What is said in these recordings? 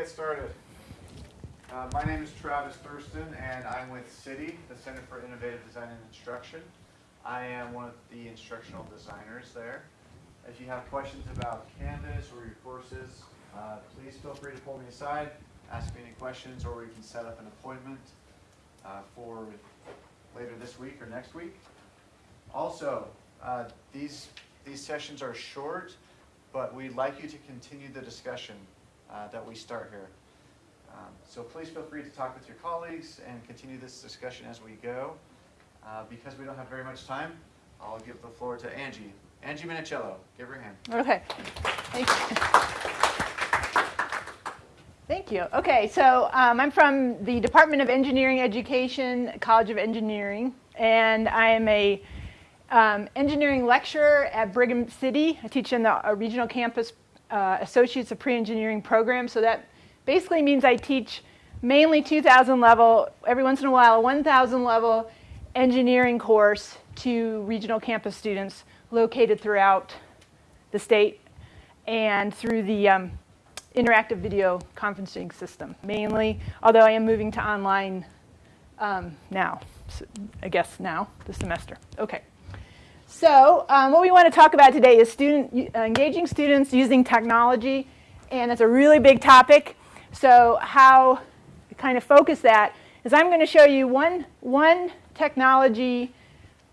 get started. Uh, my name is Travis Thurston, and I'm with CIDI, the Center for Innovative Design and Instruction. I am one of the instructional designers there. If you have questions about Canvas or your courses, uh, please feel free to pull me aside, ask me any questions, or we can set up an appointment uh, for later this week or next week. Also, uh, these, these sessions are short, but we'd like you to continue the discussion uh, that we start here. Um, So please feel free to talk with your colleagues and continue this discussion as we go. Uh, Because we don't have very much time, I'll give the floor to Angie. Angie Minicello, give her a hand. Okay. Thank you. Thank you. Okay, so um, I'm from the Department of Engineering Education, College of Engineering, and I am a um, engineering lecturer at Brigham City. I teach in the uh, regional campus uh, Associates of Pre-Engineering program. So that basically means I teach mainly 2,000 level, every once in a while a 1,000 level engineering course to regional campus students located throughout the state and through the um, interactive video conferencing system mainly, although I am moving to online um, now, so I guess now, this semester. Okay. So um, what we want to talk about today is student, uh, engaging students using technology, and it's a really big topic. So how to kind of focus that is I'm going to show you one, one technology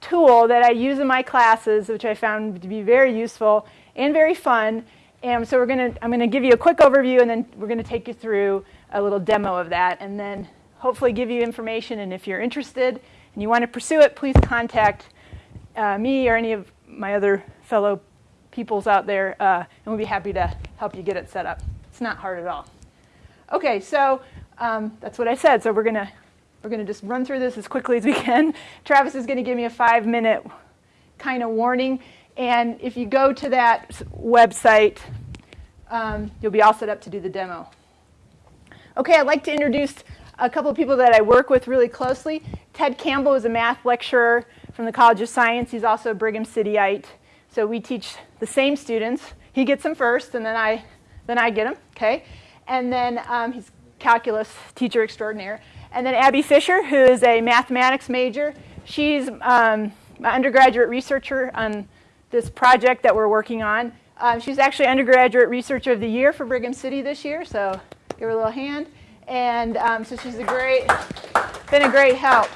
tool that I use in my classes, which I found to be very useful and very fun. And so we're going to, I'm going to give you a quick overview, and then we're going to take you through a little demo of that, and then hopefully give you information. And if you're interested and you want to pursue it, please contact uh, me or any of my other fellow peoples out there, uh, and we'll be happy to help you get it set up. It's not hard at all. Okay, so um, that's what I said. So we're gonna we're gonna just run through this as quickly as we can. Travis is gonna give me a five-minute kind of warning, and if you go to that website, um, you'll be all set up to do the demo. Okay, I'd like to introduce a couple of people that I work with really closely. Ted Campbell is a math lecturer from the College of Science. He's also a Brigham Cityite. So we teach the same students. He gets them first, and then I, then I get them, okay? And then um, he's calculus teacher extraordinaire. And then Abby Fisher, who is a mathematics major. She's um, an undergraduate researcher on this project that we're working on. Um, she's actually undergraduate researcher of the year for Brigham City this year, so give her a little hand. And um, so she's a great, been a great help.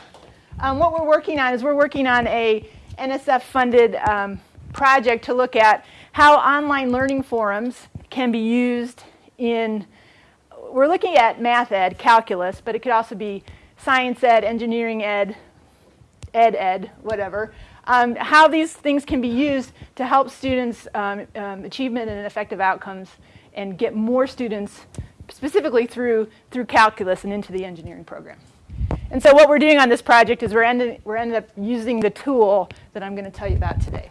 Um, what we're working on is we're working on a NSF-funded um, project to look at how online learning forums can be used in, we're looking at math ed, calculus, but it could also be science ed, engineering ed, ed ed, whatever. Um, how these things can be used to help students um, um, achievement and effective outcomes and get more students specifically through, through calculus and into the engineering program. And so what we're doing on this project is we're ended, we're ended up using the tool that I'm going to tell you about today.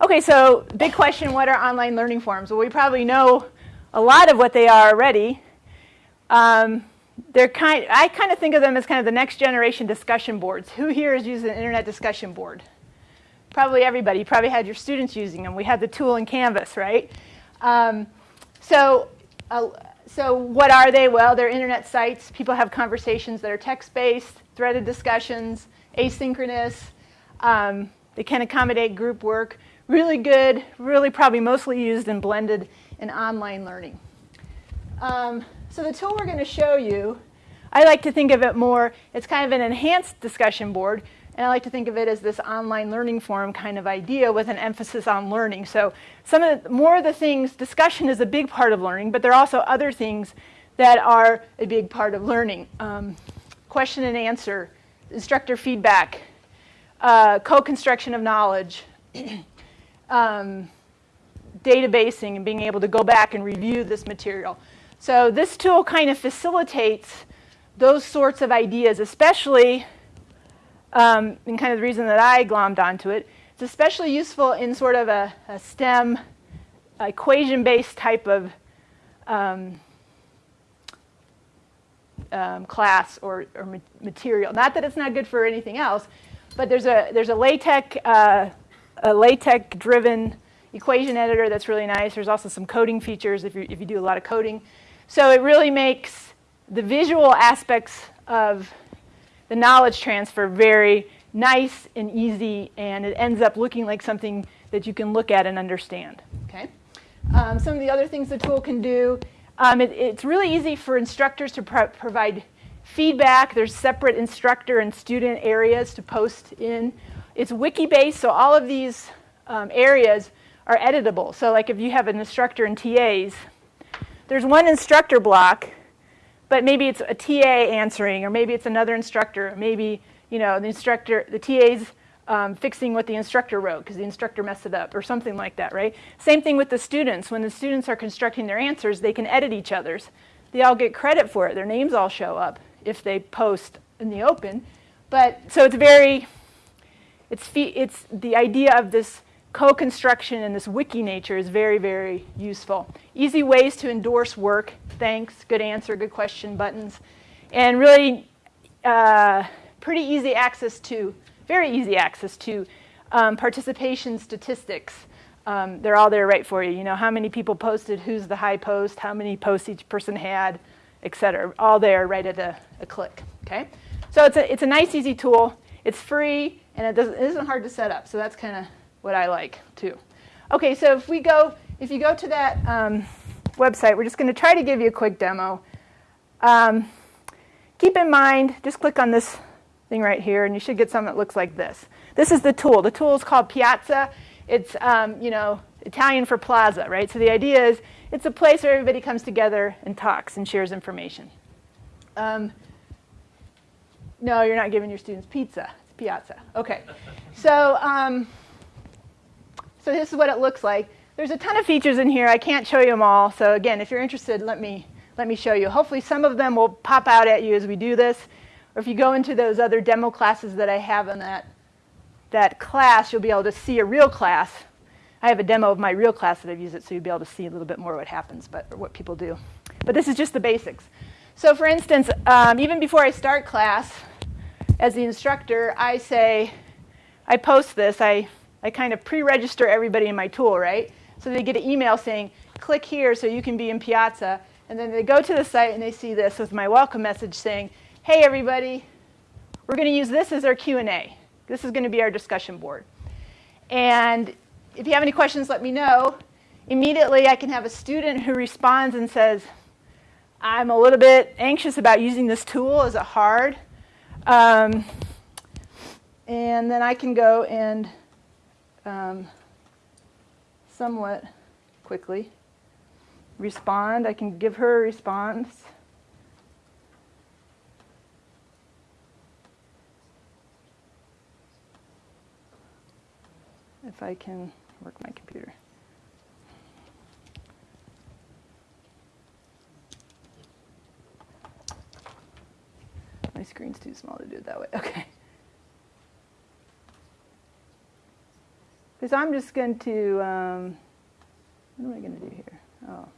Okay, so big question, what are online learning forums? Well, we probably know a lot of what they are already. Um, they're kind, I kind of think of them as kind of the next generation discussion boards. Who here is using an internet discussion board? Probably everybody. You probably had your students using them. We had the tool in Canvas, right? Um, so uh, so what are they? Well, they're internet sites. People have conversations that are text-based, threaded discussions, asynchronous. Um, they can accommodate group work. Really good, really probably mostly used and blended in online learning. Um, so the tool we're going to show you, I like to think of it more, it's kind of an enhanced discussion board and I like to think of it as this online learning forum kind of idea with an emphasis on learning. So some of the, more of the things, discussion is a big part of learning, but there are also other things that are a big part of learning. Um, question and answer, instructor feedback, uh, co-construction of knowledge, um, databasing and being able to go back and review this material. So this tool kind of facilitates those sorts of ideas, especially um, and kind of the reason that I glommed onto it. It's especially useful in sort of a, a STEM equation-based type of um, um, class or, or ma material. Not that it's not good for anything else, but there's a there's a LaTeX uh, a LaTeX-driven equation editor that's really nice. There's also some coding features if you, if you do a lot of coding. So it really makes the visual aspects of the knowledge transfer very nice and easy, and it ends up looking like something that you can look at and understand. Okay. Um, some of the other things the tool can do, um, it, it's really easy for instructors to pro provide feedback. There's separate instructor and student areas to post in. It's wiki-based, so all of these um, areas are editable. So like if you have an instructor and TAs, there's one instructor block, but maybe it's a TA answering, or maybe it's another instructor, or maybe you know the instructor, the TA's um, fixing what the instructor wrote because the instructor messed it up, or something like that, right? Same thing with the students. When the students are constructing their answers, they can edit each other's. They all get credit for it. Their names all show up if they post in the open. But so it's very, it's it's the idea of this co-construction and this wiki nature is very, very useful. Easy ways to endorse work, thanks, good answer, good question buttons, and really uh, pretty easy access to, very easy access to um, participation statistics. Um, they're all there right for you. You know, how many people posted, who's the high post, how many posts each person had, et cetera. All there right at a, a click, okay? So it's a, it's a nice, easy tool. It's free, and it, doesn't, it isn't hard to set up. So that's kind of what I like too. Okay, so if we go, if you go to that um, website, we're just going to try to give you a quick demo. Um, keep in mind, just click on this thing right here, and you should get something that looks like this. This is the tool. The tool is called Piazza. It's um, you know Italian for plaza, right? So the idea is it's a place where everybody comes together and talks and shares information. Um, no, you're not giving your students pizza. It's Piazza. Okay. So um, so this is what it looks like. There's a ton of features in here. I can't show you them all. So again, if you're interested, let me, let me show you. Hopefully some of them will pop out at you as we do this. Or if you go into those other demo classes that I have in that, that class, you'll be able to see a real class. I have a demo of my real class that I've used it, so you'll be able to see a little bit more what happens, but what people do. But this is just the basics. So for instance, um, even before I start class, as the instructor, I say, I post this, I I kind of pre-register everybody in my tool, right? So they get an email saying, click here so you can be in Piazza. And then they go to the site and they see this with my welcome message saying, hey everybody, we're going to use this as our Q&A. This is going to be our discussion board. And if you have any questions, let me know. Immediately, I can have a student who responds and says, I'm a little bit anxious about using this tool. Is it hard? Um, and then I can go and um, somewhat quickly. Respond, I can give her a response. If I can work my computer. My screen's too small to do it that way. Okay. Because I'm just going to, um, what am I going to do here? Oh.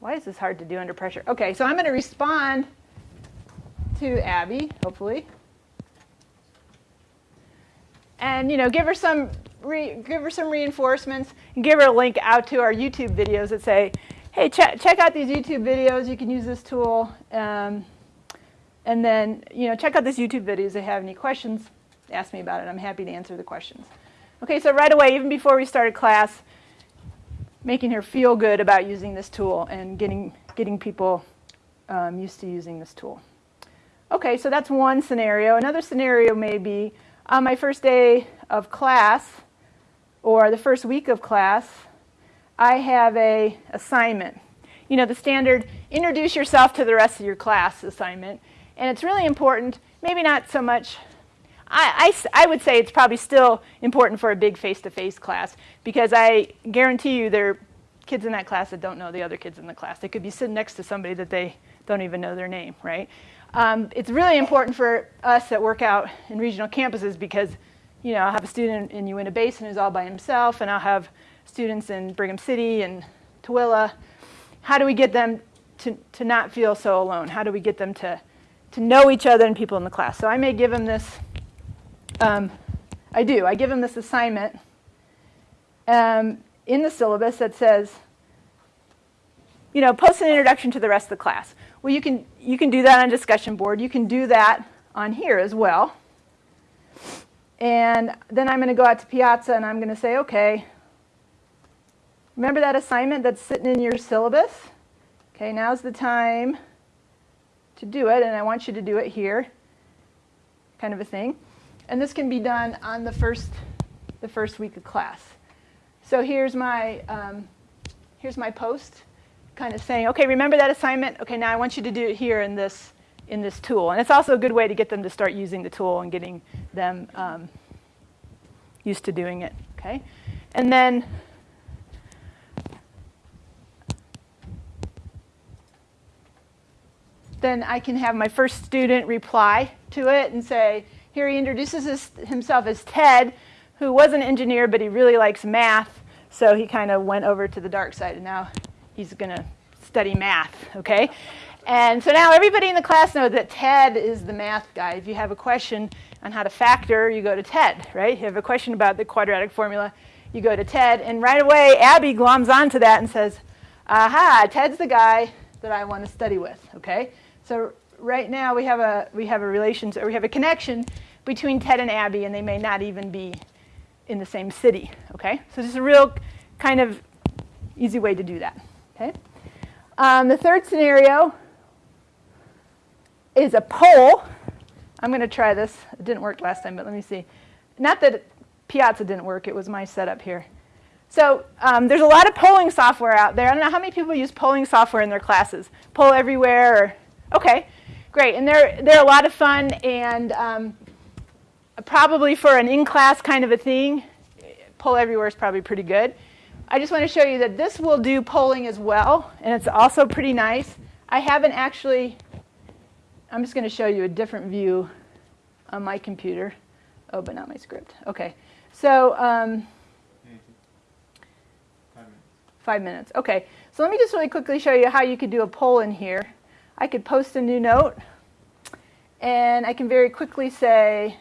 Why is this hard to do under pressure? Okay, so I'm going to respond to Abby, hopefully. And, you know, give her some give her some reinforcements and give her a link out to our YouTube videos that say, hey, check, check out these YouTube videos. You can use this tool. Um, and then, you know, check out these YouTube videos. If you have any questions, ask me about it. I'm happy to answer the questions. Okay, so right away, even before we started class, making her feel good about using this tool and getting, getting people um, used to using this tool. Okay, so that's one scenario. Another scenario may be on my first day of class, or the first week of class, I have a assignment. You know, the standard introduce yourself to the rest of your class assignment. And it's really important, maybe not so much, I, I, I would say it's probably still important for a big face-to-face -face class because I guarantee you there are kids in that class that don't know the other kids in the class. They could be sitting next to somebody that they don't even know their name, right? Um, it's really important for us that work out in regional campuses because you know, I'll have a student in Uinta Basin who's all by himself, and I'll have students in Brigham City and Tooele. how do we get them to, to not feel so alone? How do we get them to, to know each other and people in the class? So I may give them this, um, I do, I give them this assignment um, in the syllabus that says, you know, post an introduction to the rest of the class. Well, you can, you can do that on discussion board. You can do that on here as well. And then I'm going to go out to Piazza and I'm going to say, okay, remember that assignment that's sitting in your syllabus? Okay, now's the time to do it, and I want you to do it here, kind of a thing. And this can be done on the first, the first week of class. So here's my, um, here's my post, kind of saying, okay, remember that assignment? Okay, now I want you to do it here in this, in this tool. And it's also a good way to get them to start using the tool and getting them um, used to doing it, okay? And then then I can have my first student reply to it and say, here he introduces his, himself as Ted, who was an engineer, but he really likes math, so he kind of went over to the dark side, and now he's going to study math, okay? And so now everybody in the class knows that Ted is the math guy. If you have a question on how to factor, you go to Ted, right? If you have a question about the quadratic formula, you go to Ted, and right away Abby gloms onto that and says, aha, Ted's the guy that I want to study with, okay? So right now we have a we have a relation or we have a connection between Ted and Abby, and they may not even be in the same city. Okay, so this is a real kind of easy way to do that. Okay, um, the third scenario is a poll. I'm going to try this. It didn't work last time, but let me see. Not that Piazza didn't work; it was my setup here. So um, there's a lot of polling software out there. I don't know how many people use polling software in their classes. Poll Everywhere or Okay, great. And they're, they're a lot of fun and um, probably for an in-class kind of a thing, Poll Everywhere is probably pretty good. I just want to show you that this will do polling as well, and it's also pretty nice. I haven't actually, I'm just going to show you a different view on my computer. Oh, but not my script. Okay, so um, Five minutes. five minutes. Okay, so let me just really quickly show you how you could do a poll in here. I could post a new note, and I can very quickly say,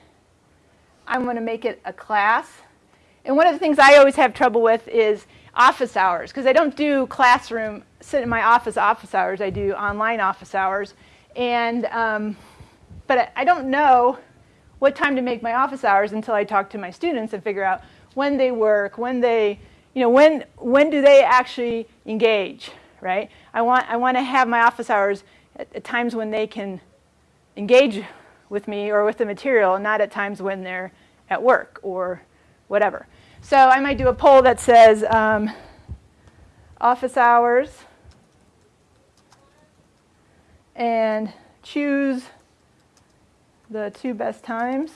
I'm going to make it a class. And one of the things I always have trouble with is office hours, because I don't do classroom, sit in my office office hours. I do online office hours. And, um, but I don't know what time to make my office hours until I talk to my students and figure out when they work, when they, you know, when, when do they actually engage, right? I want, I want to have my office hours at, at times when they can engage with me or with the material, not at times when they're at work or whatever. So I might do a poll that says um, office hours and choose the two best times.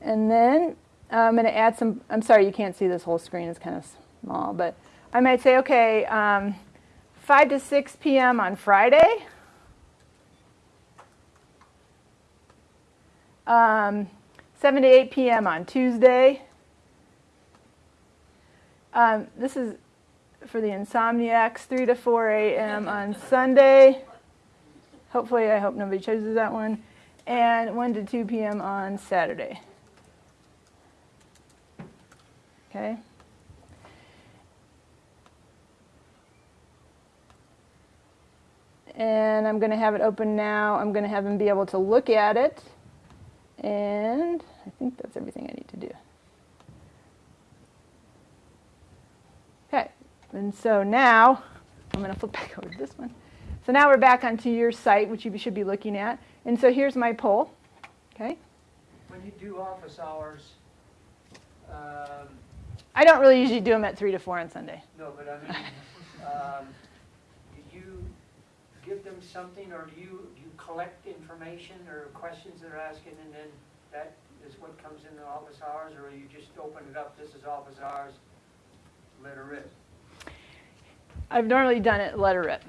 And then I'm going to add some, I'm sorry, you can't see this whole screen, it's kind of small, but I might say, okay, um, 5 to 6 p.m. on Friday. Um, 7 to 8 p.m. on Tuesday. Um, this is for the insomniacs, 3 to 4 a.m. on Sunday. Hopefully, I hope nobody chooses that one. And 1 to 2 p.m. on Saturday. Okay. And I'm going to have it open now. I'm going to have them be able to look at it. And I think that's everything I need to do. Okay. And so now, I'm going to flip back over to this one. So now we're back onto your site, which you should be looking at. And so here's my poll. Okay. When you do office hours, um, I don't really usually do them at 3 to 4 on Sunday. no, but I mean, um, do you give them something, or do you, do you collect information or questions they're asking, and then that is what comes in the office hours, or you just open it up, this is office hours, let her rip? I've normally done it letter rip.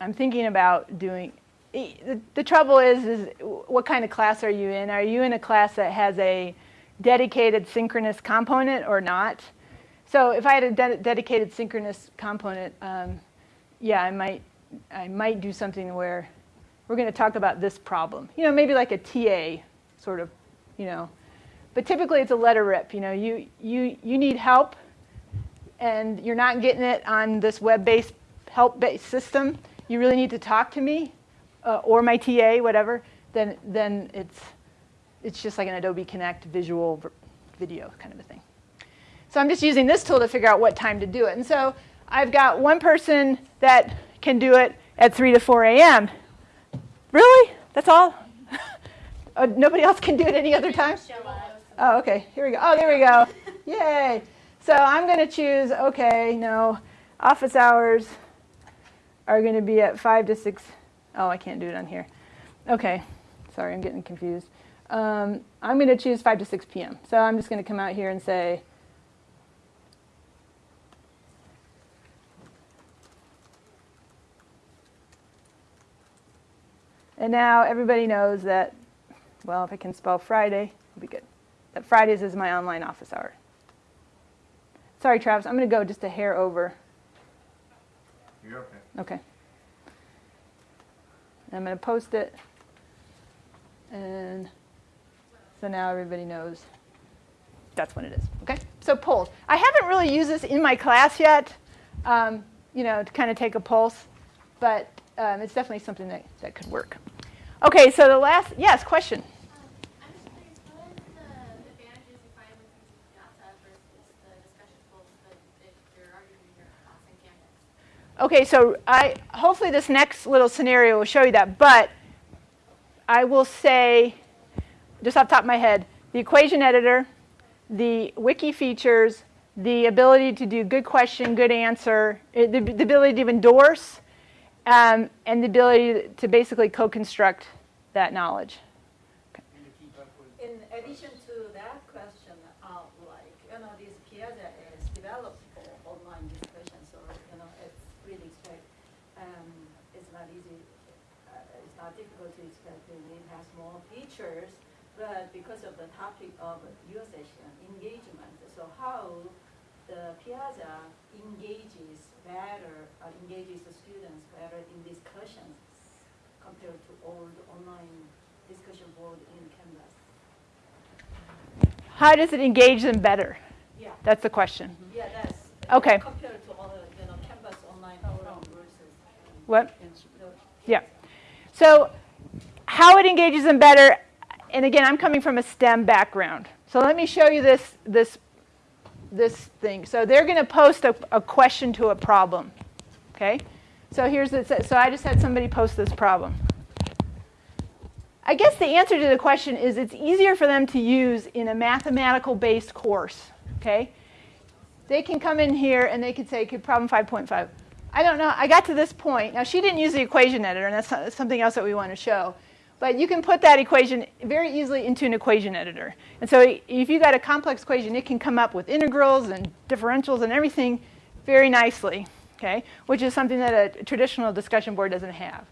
I'm thinking about doing, the, the trouble is, is what kind of class are you in? Are you in a class that has a dedicated synchronous component or not? So if I had a de- dedicated synchronous component, um, yeah, I might, I might do something where we're going to talk about this problem. You know, maybe like a TA sort of, you know. But typically it's a letter rip. You know, you, you, you need help and you're not getting it on this web-based help-based system. You really need to talk to me uh, or my TA, whatever. Then, then it's, it's just like an Adobe Connect visual video kind of a thing. So I'm just using this tool to figure out what time to do it. And so I've got one person that can do it at 3 to 4 a.m. Really? That's all? Uh, nobody else can do it any other time? Oh, okay. Here we go. Oh, there we go. Yay. So I'm going to choose, okay, no, office hours are going to be at 5 to 6. Oh, I can't do it on here. Okay. Sorry, I'm getting confused. Um, I'm going to choose 5 to 6 p.m. So I'm just going to come out here and say, And now everybody knows that, well, if I can spell Friday, it'll be good. That Fridays is my online office hour. Sorry, Travis, I'm going to go just a hair over. You're okay. Okay. And I'm going to post it. And so now everybody knows that's when it is. Okay? So polls. I haven't really used this in my class yet, um, you know, to kind of take a pulse, but um, it's definitely something that, that could work. Okay, so the last, yes, question. I'm just curious, what are the advantages you find with using Piazza versus the discussion tools that if you're already doing your class in Canvas? Okay, so I hopefully this next little scenario will show you that, but I will say, just off the top of my head, the equation editor, the wiki features, the ability to do good question, good answer, eh, the, the ability to endorse, um, and the ability to basically co-construct that knowledge. In addition to that question, uh, like, you know, this Piazza is developed for online discussion, so, you know, it's really expect, um, it's not easy, uh, it's not difficult to expect that it has more but because of the topic of your session, engagement, so how the Piazza engages better, uh, engages the students better in discussions compared to old online discussion board in Canvas. How does it engage them better? Yeah, That's the question. yeah, that's. Okay. Compared to other, you know, Canvas online forum versus. What? Yeah. So, how it engages them better, and again, I'm coming from a STEM background. So let me show you this this this thing. So they're going to post a, a question to a problem. Okay. So here's the, so I just had somebody post this problem. I guess the answer to the question is it's easier for them to use in a mathematical based course. Okay. They can come in here and they could say, problem 5.5. I don't know. I got to this point. Now, she didn't use the equation editor, and that's something else that we want to show. But you can put that equation very easily into an equation editor. And so if you've got a complex equation, it can come up with integrals and differentials and everything very nicely, okay? Which is something that a traditional discussion board doesn't have.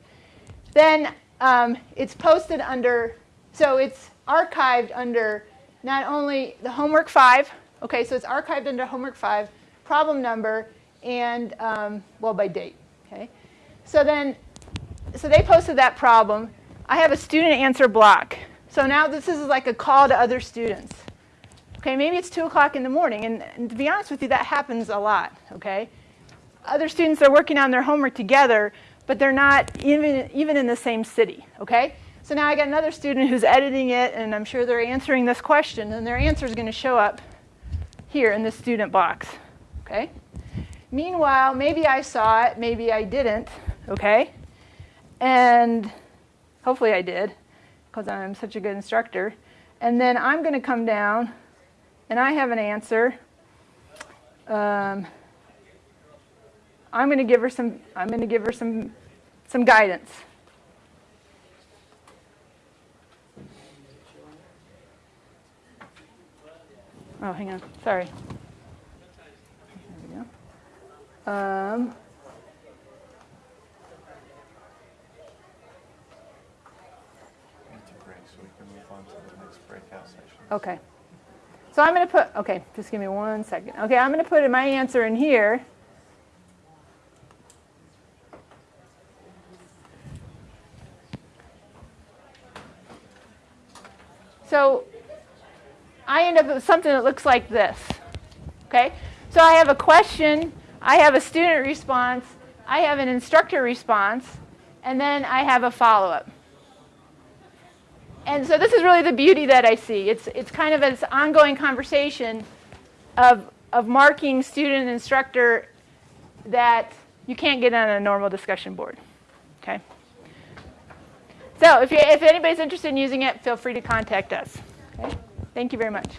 Then um, it's posted under, so it's archived under not only the homework five, okay, so it's archived under homework five, problem number, and, um, well, by date, okay? So then, so they posted that problem. I have a student answer block. So now this is like a call to other students. Okay, maybe it's 2 o'clock in the morning, and, and to be honest with you, that happens a lot, okay? Other students are working on their homework together, but they're not even, even in the same city, okay? So now I got another student who's editing it, and I'm sure they're answering this question, and their answer is going to show up here in this student box, okay? Meanwhile, maybe I saw it, maybe I didn't, okay? And hopefully I did, because I'm such a good instructor. And then I'm going to come down, and I have an answer. Um, I'm going to give her some. I'm going to give her some, some guidance. Oh, hang on. Sorry. There we go. Um, on to the next breakout session. Okay. So I'm going to put, okay, just give me one second. Okay, I'm going to put my answer in here. So I end up with something that looks like this. Okay? So I have a question, I have a student response, I have an instructor response, and then I have a follow up. And so this is really the beauty that I see. It's, it's kind of this ongoing conversation of, of marking student and instructor that you can't get on a normal discussion board. Okay? So if, you, if anybody's interested in using it, feel free to contact us. Okay? Thank you very much.